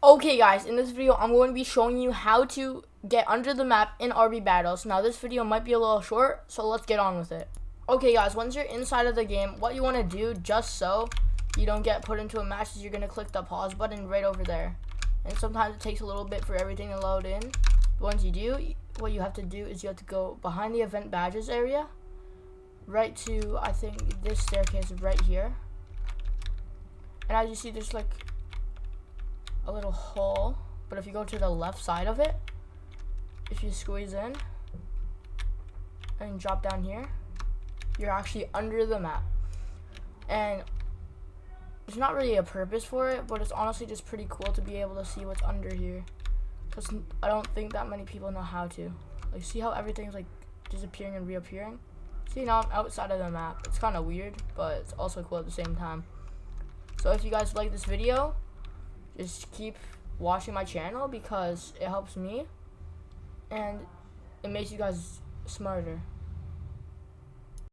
Okay guys, in this video I'm going to be showing you how to get under the map in RB battles. Now this video might be a little short, so let's get on with it. Okay guys, once you're inside of the game, what you want to do just so you don't get put into a match is you're going to click the pause button right over there. And sometimes it takes a little bit for everything to load in. Once you do, what you have to do is you have to go behind the event badges area, right to, I think, this staircase right here. And as you see, there's like a little hole, but if you go to the left side of it, if you squeeze in and drop down here, you're actually under the map. And there's not really a purpose for it, but it's honestly just pretty cool to be able to see what's under here. Because I don't think that many people know how to. Like, see how everything's like disappearing and reappearing? See, now I'm outside of the map. It's kind of weird, but it's also cool at the same time. So if you guys like this video, just keep watching my channel because it helps me and it makes you guys smarter.